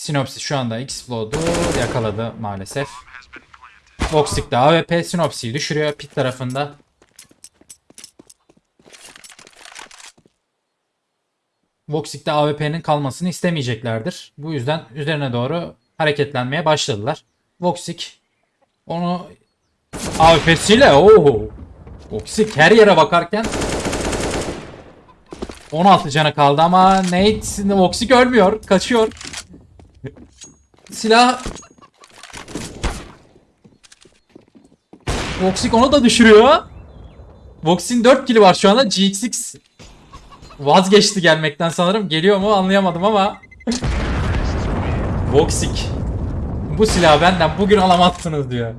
Sinopsis şu anda Explod'u yakaladı maalesef. Voxic de AWP Sinopsis'i düşürüyor pit tarafında. Voxic'te AWP'nin kalmasını istemeyeceklerdir. Bu yüzden üzerine doğru hareketlenmeye başladılar. Voxic onu AWP'siyle ooo Voxic her yere bakarken 16 canı kaldı ama Nate Voxic ölmüyor. Kaçıyor. Silah Voxic onu da düşürüyor. Voxic'in 4 kili var şu anda. GX6 vazgeçti gelmekten sanırım. Geliyor mu anlayamadım ama. Voxic. Bu silahı benden bugün alamazsınız diyor.